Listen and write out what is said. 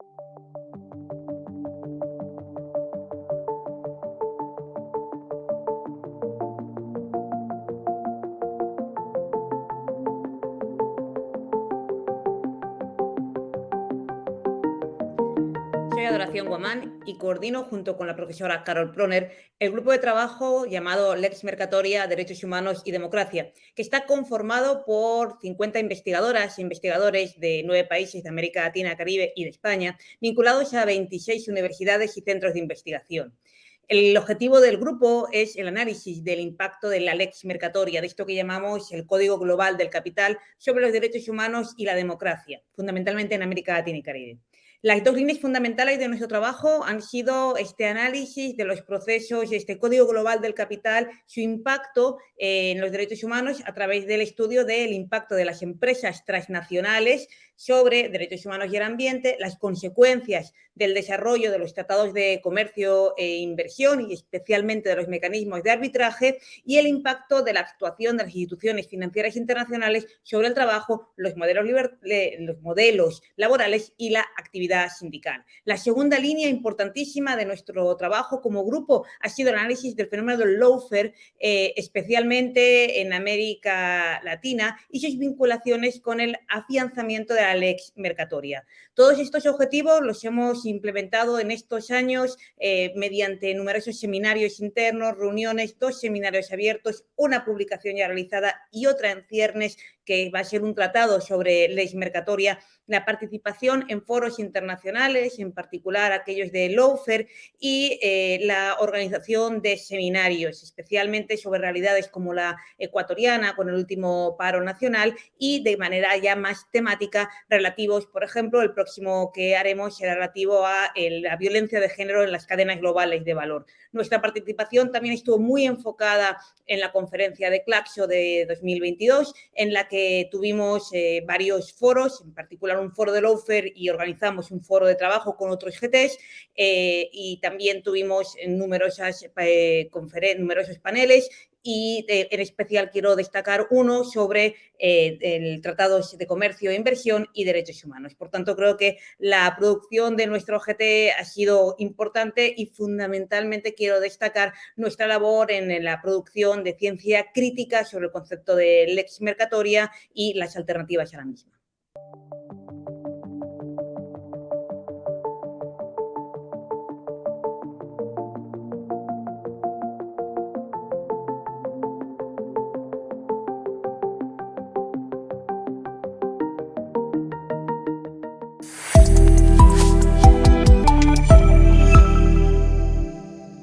Thank you. Soy Adoración Guamán y coordino junto con la profesora Carol Proner el grupo de trabajo llamado Lex Mercatoria, Derechos Humanos y Democracia, que está conformado por 50 investigadoras e investigadores de nueve países de América Latina, Caribe y de España, vinculados a 26 universidades y centros de investigación. El objetivo del grupo es el análisis del impacto de la Lex Mercatoria, de esto que llamamos el Código Global del Capital, sobre los derechos humanos y la democracia, fundamentalmente en América Latina y Caribe. Las dos líneas fundamentales de nuestro trabajo han sido este análisis de los procesos, este código global del capital, su impacto en los derechos humanos a través del estudio del impacto de las empresas transnacionales sobre derechos humanos y el ambiente, las consecuencias del desarrollo de los tratados de comercio e inversión y especialmente de los mecanismos de arbitraje y el impacto de la actuación de las instituciones financieras internacionales sobre el trabajo, los modelos, los modelos laborales y la actividad sindical. La segunda línea importantísima de nuestro trabajo como grupo ha sido el análisis del fenómeno del lawfare, eh, especialmente en América Latina y sus vinculaciones con el afianzamiento de la Lex Mercatoria. Todos estos objetivos los hemos implementado en estos años eh, mediante numerosos seminarios internos, reuniones, dos seminarios abiertos, una publicación ya realizada y otra en ciernes que va a ser un tratado sobre ley mercatoria, la participación en foros internacionales, en particular aquellos de Lawfare, y eh, la organización de seminarios, especialmente sobre realidades como la ecuatoriana, con el último paro nacional, y de manera ya más temática relativos, por ejemplo, el próximo que haremos será relativo a la violencia de género en las cadenas globales de valor. Nuestra participación también estuvo muy enfocada en la conferencia de Claxo de 2022, en la que tuvimos eh, varios foros, en particular un foro de Lawfare y organizamos un foro de trabajo con otros GTs eh, y también tuvimos numerosas, eh, numerosos paneles y en especial quiero destacar uno sobre eh, el Tratado de Comercio e Inversión y Derechos Humanos. Por tanto, creo que la producción de nuestro GT ha sido importante y fundamentalmente quiero destacar nuestra labor en la producción de ciencia crítica sobre el concepto de lex mercatoria y las alternativas a la misma.